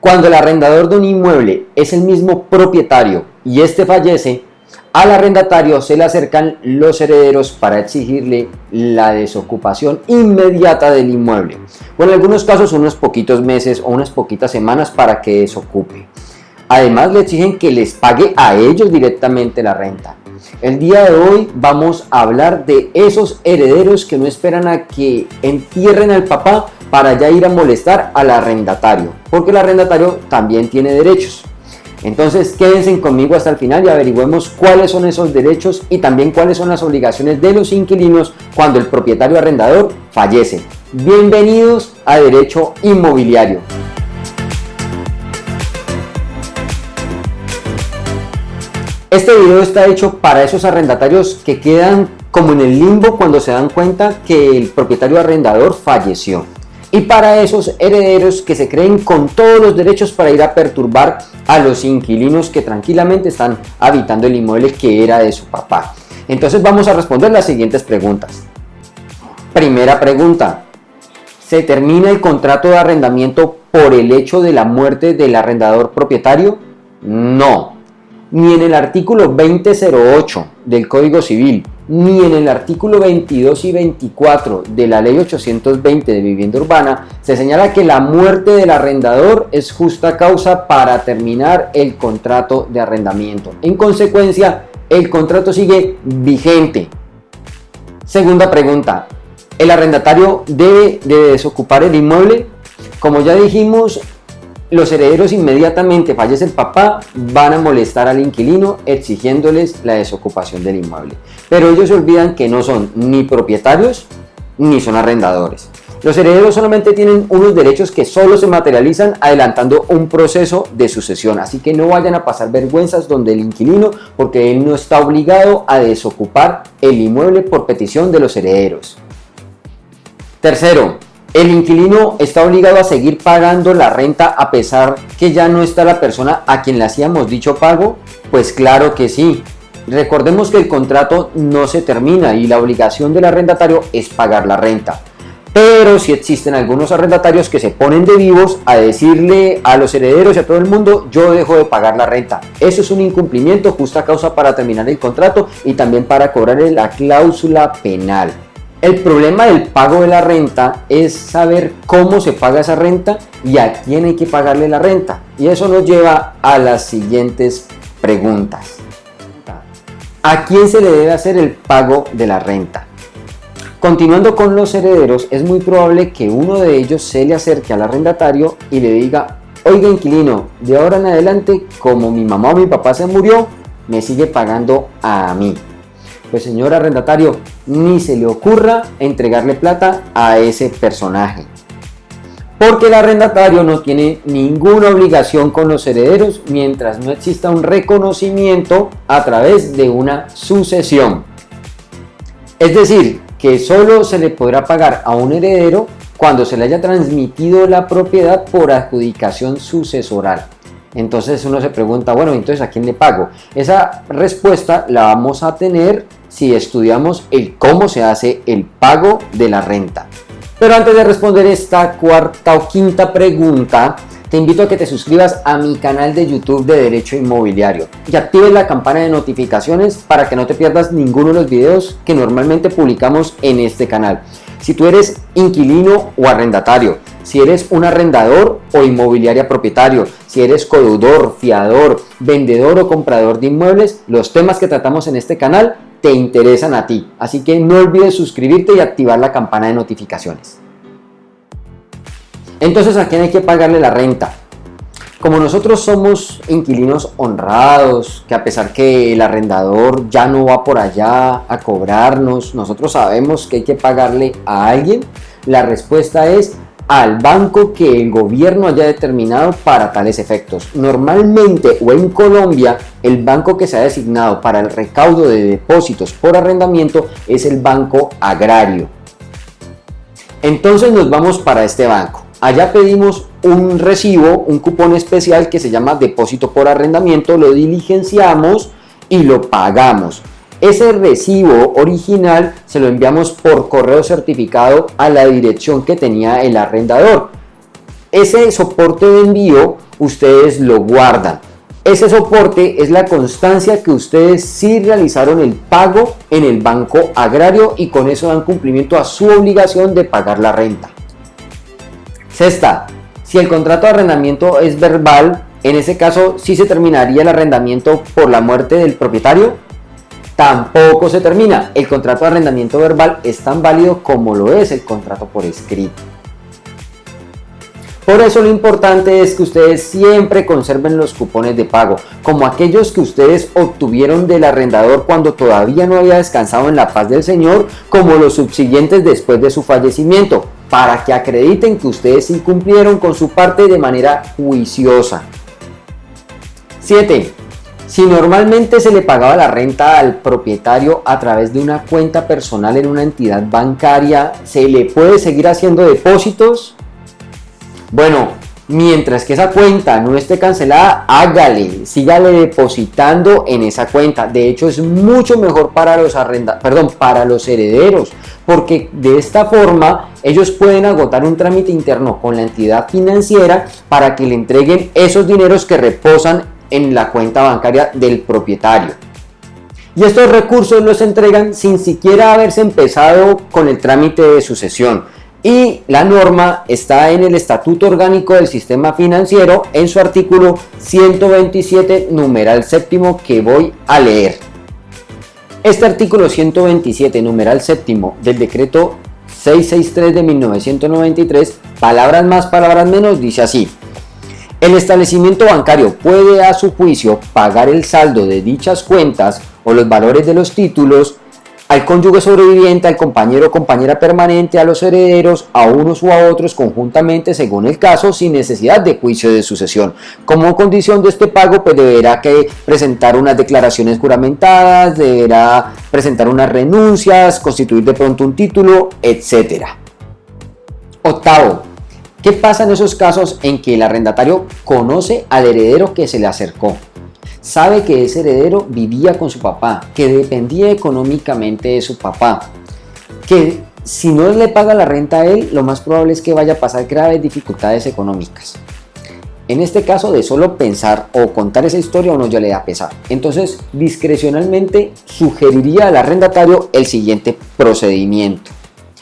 Cuando el arrendador de un inmueble es el mismo propietario y este fallece, al arrendatario se le acercan los herederos para exigirle la desocupación inmediata del inmueble, o en algunos casos unos poquitos meses o unas poquitas semanas para que desocupe. Además le exigen que les pague a ellos directamente la renta. El día de hoy vamos a hablar de esos herederos que no esperan a que entierren al papá para ya ir a molestar al arrendatario, porque el arrendatario también tiene derechos. Entonces quédense conmigo hasta el final y averigüemos cuáles son esos derechos y también cuáles son las obligaciones de los inquilinos cuando el propietario arrendador fallece. Bienvenidos a Derecho Inmobiliario. Este video está hecho para esos arrendatarios que quedan como en el limbo cuando se dan cuenta que el propietario arrendador falleció. Y para esos herederos que se creen con todos los derechos para ir a perturbar a los inquilinos que tranquilamente están habitando el inmueble que era de su papá. Entonces vamos a responder las siguientes preguntas. Primera pregunta. ¿Se termina el contrato de arrendamiento por el hecho de la muerte del arrendador propietario? No ni en el artículo 2008 del Código Civil, ni en el artículo 22 y 24 de la Ley 820 de Vivienda Urbana, se señala que la muerte del arrendador es justa causa para terminar el contrato de arrendamiento. En consecuencia, el contrato sigue vigente. Segunda pregunta, ¿el arrendatario debe de desocupar el inmueble? Como ya dijimos, los herederos inmediatamente fallece el papá, van a molestar al inquilino exigiéndoles la desocupación del inmueble. Pero ellos olvidan que no son ni propietarios ni son arrendadores. Los herederos solamente tienen unos derechos que solo se materializan adelantando un proceso de sucesión, así que no vayan a pasar vergüenzas donde el inquilino porque él no está obligado a desocupar el inmueble por petición de los herederos. Tercero, ¿El inquilino está obligado a seguir pagando la renta a pesar que ya no está la persona a quien le hacíamos dicho pago? Pues claro que sí. Recordemos que el contrato no se termina y la obligación del arrendatario es pagar la renta. Pero si existen algunos arrendatarios que se ponen de vivos a decirle a los herederos y a todo el mundo, yo dejo de pagar la renta. Eso es un incumplimiento, justa causa para terminar el contrato y también para cobrarle la cláusula penal. El problema del pago de la renta es saber cómo se paga esa renta y a quién hay que pagarle la renta. Y eso nos lleva a las siguientes preguntas. ¿A quién se le debe hacer el pago de la renta? Continuando con los herederos, es muy probable que uno de ellos se le acerque al arrendatario y le diga, oiga inquilino, de ahora en adelante, como mi mamá o mi papá se murió, me sigue pagando a mí. Pues señor arrendatario, ni se le ocurra entregarle plata a ese personaje. Porque el arrendatario no tiene ninguna obligación con los herederos mientras no exista un reconocimiento a través de una sucesión. Es decir, que solo se le podrá pagar a un heredero cuando se le haya transmitido la propiedad por adjudicación sucesoral. Entonces uno se pregunta, bueno, entonces ¿a quién le pago? Esa respuesta la vamos a tener si estudiamos el cómo se hace el pago de la renta. Pero antes de responder esta cuarta o quinta pregunta, te invito a que te suscribas a mi canal de YouTube de Derecho Inmobiliario y actives la campana de notificaciones para que no te pierdas ninguno de los videos que normalmente publicamos en este canal. Si tú eres inquilino o arrendatario, si eres un arrendador o inmobiliaria propietario, si eres codeudor, fiador, vendedor o comprador de inmuebles, los temas que tratamos en este canal te interesan a ti. Así que no olvides suscribirte y activar la campana de notificaciones. Entonces, ¿a quién hay que pagarle la renta? Como nosotros somos inquilinos honrados, que a pesar que el arrendador ya no va por allá a cobrarnos, nosotros sabemos que hay que pagarle a alguien, la respuesta es al banco que el gobierno haya determinado para tales efectos. Normalmente o en Colombia el banco que se ha designado para el recaudo de depósitos por arrendamiento es el Banco Agrario. Entonces nos vamos para este banco. Allá pedimos un recibo, un cupón especial que se llama depósito por arrendamiento, lo diligenciamos y lo pagamos. Ese recibo original se lo enviamos por correo certificado a la dirección que tenía el arrendador. ese soporte de envío ustedes lo guardan. Ese soporte es la constancia que ustedes sí realizaron el pago en el banco agrario y con eso dan cumplimiento a su obligación de pagar la renta. Sexta, si el contrato de arrendamiento es verbal, en ese caso sí se terminaría el arrendamiento por la muerte del propietario. Tampoco se termina. El contrato de arrendamiento verbal es tan válido como lo es el contrato por escrito. Por eso lo importante es que ustedes siempre conserven los cupones de pago, como aquellos que ustedes obtuvieron del arrendador cuando todavía no había descansado en la paz del Señor, como los subsiguientes después de su fallecimiento, para que acrediten que ustedes incumplieron con su parte de manera juiciosa. 7. Si normalmente se le pagaba la renta al propietario a través de una cuenta personal en una entidad bancaria, ¿se le puede seguir haciendo depósitos? Bueno, mientras que esa cuenta no esté cancelada, hágale, sígale depositando en esa cuenta. De hecho, es mucho mejor para los perdón, para los herederos, porque de esta forma ellos pueden agotar un trámite interno con la entidad financiera para que le entreguen esos dineros que reposan en la cuenta bancaria del propietario. Y estos recursos los entregan sin siquiera haberse empezado con el trámite de sucesión y la norma está en el Estatuto Orgánico del Sistema Financiero en su artículo 127, numeral séptimo que voy a leer. Este artículo 127, numeral séptimo del decreto 663 de 1993, palabras más, palabras menos, dice así. El establecimiento bancario puede a su juicio pagar el saldo de dichas cuentas o los valores de los títulos al cónyuge sobreviviente, al compañero o compañera permanente, a los herederos, a unos u a otros conjuntamente según el caso, sin necesidad de juicio de sucesión. Como condición de este pago, pues deberá que presentar unas declaraciones juramentadas, deberá presentar unas renuncias, constituir de pronto un título, etc. Octavo, ¿qué pasa en esos casos en que el arrendatario conoce al heredero que se le acercó? sabe que ese heredero vivía con su papá, que dependía económicamente de su papá, que si no le paga la renta a él, lo más probable es que vaya a pasar graves dificultades económicas. En este caso de solo pensar o contar esa historia o no ya le da pesar. Entonces discrecionalmente sugeriría al arrendatario el siguiente procedimiento.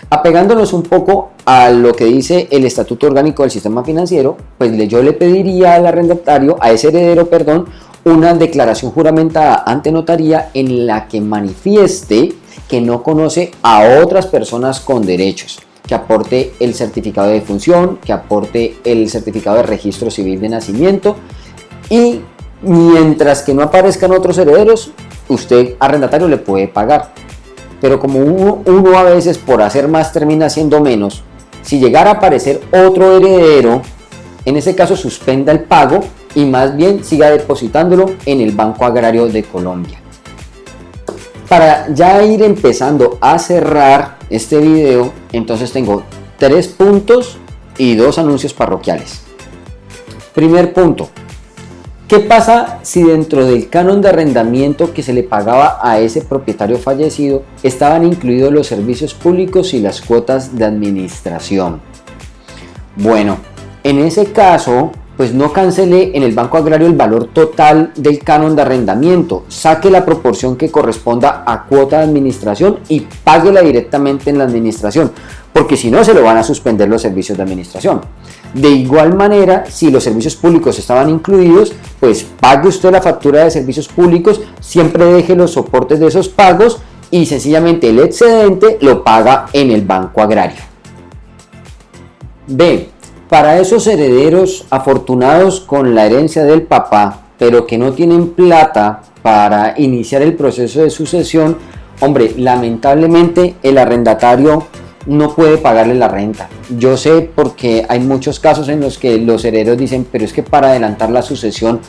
Apegándonos un poco a lo que dice el Estatuto Orgánico del Sistema Financiero, pues yo le pediría al arrendatario, a ese heredero, perdón, una declaración juramentada ante notaría en la que manifieste que no conoce a otras personas con derechos, que aporte el certificado de función, que aporte el certificado de registro civil de nacimiento y mientras que no aparezcan otros herederos, usted arrendatario le puede pagar. Pero como uno, uno a veces por hacer más termina haciendo menos, si llegara a aparecer otro heredero, en ese caso suspenda el pago y más bien siga depositándolo en el Banco Agrario de Colombia. Para ya ir empezando a cerrar este video, entonces tengo tres puntos y dos anuncios parroquiales. Primer punto, ¿qué pasa si dentro del canon de arrendamiento que se le pagaba a ese propietario fallecido estaban incluidos los servicios públicos y las cuotas de administración? Bueno, en ese caso pues no cancele en el Banco Agrario el valor total del canon de arrendamiento, saque la proporción que corresponda a cuota de administración y páguela directamente en la administración, porque si no se lo van a suspender los servicios de administración. De igual manera, si los servicios públicos estaban incluidos, pues pague usted la factura de servicios públicos, siempre deje los soportes de esos pagos y sencillamente el excedente lo paga en el Banco Agrario. B. Para esos herederos afortunados con la herencia del papá, pero que no tienen plata para iniciar el proceso de sucesión, hombre, lamentablemente el arrendatario no puede pagarle la renta. Yo sé porque hay muchos casos en los que los herederos dicen, pero es que para adelantar la sucesión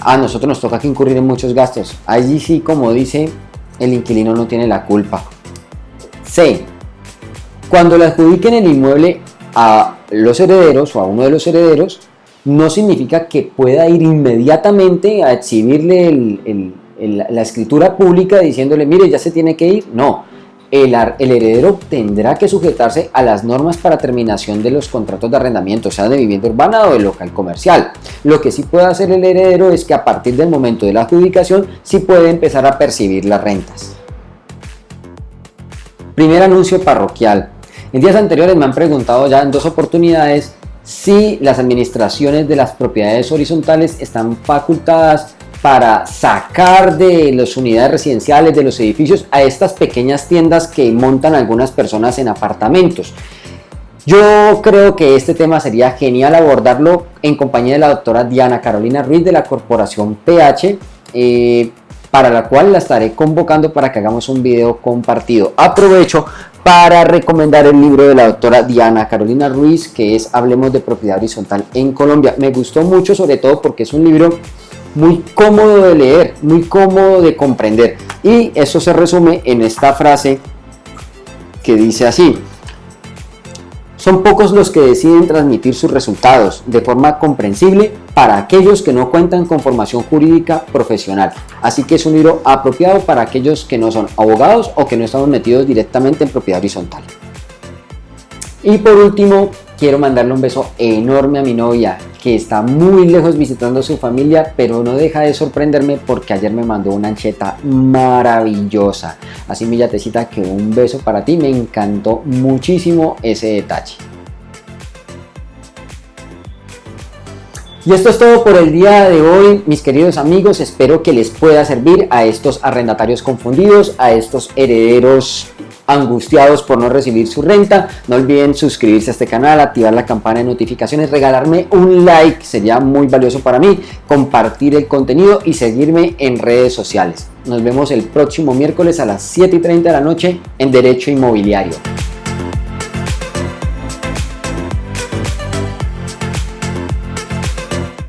a nosotros nos toca que incurrir en muchos gastos. Allí sí, como dice, el inquilino no tiene la culpa. C. Cuando le adjudiquen el inmueble a los herederos o a uno de los herederos, no significa que pueda ir inmediatamente a exhibirle la escritura pública diciéndole, mire, ya se tiene que ir. No, el, heredero tendrá que sujetarse a las normas para terminación de los contratos de arrendamiento, sea de vivienda urbana o de local comercial. Lo que sí puede hacer el heredero es que a partir del momento de la adjudicación sí puede empezar a percibir las rentas. Primer anuncio parroquial. En días anteriores me han preguntado ya en dos oportunidades si las administraciones de las propiedades horizontales están facultadas para sacar de las unidades residenciales, de los edificios, a estas pequeñas tiendas que montan algunas personas en apartamentos. Yo creo que este tema sería genial abordarlo en compañía de la doctora Diana Carolina Ruiz de la Corporación PH, eh, para la cual la estaré convocando para que hagamos un video compartido. Aprovecho para recomendar el libro de la doctora Diana Carolina Ruiz, que es Hablemos de Propiedad Horizontal en Colombia. Me gustó mucho, sobre todo porque es un libro muy cómodo de leer, muy cómodo de comprender. Y eso se resume en esta frase que dice así. Son pocos los que deciden transmitir sus resultados de forma comprensible para aquellos que no cuentan con formación jurídica profesional. Así que es un libro apropiado para aquellos que no son abogados o que no estamos metidos directamente en propiedad horizontal. Y por último, quiero mandarle un beso enorme a mi novia, que está muy lejos visitando a su familia, pero no deja de sorprenderme porque ayer me mandó una ancheta maravillosa. Así mi yatecita que un beso para ti, me encantó muchísimo ese detalle. Y esto es todo por el día de hoy, mis queridos amigos. Espero que les pueda servir a estos arrendatarios confundidos, a estos herederos angustiados por no recibir su renta. No olviden suscribirse a este canal, activar la campana de notificaciones, regalarme un like, sería muy valioso para mí, compartir el contenido y seguirme en redes sociales. Nos vemos el próximo miércoles a las 7 y 30 de la noche en Derecho Inmobiliario.